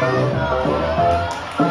Música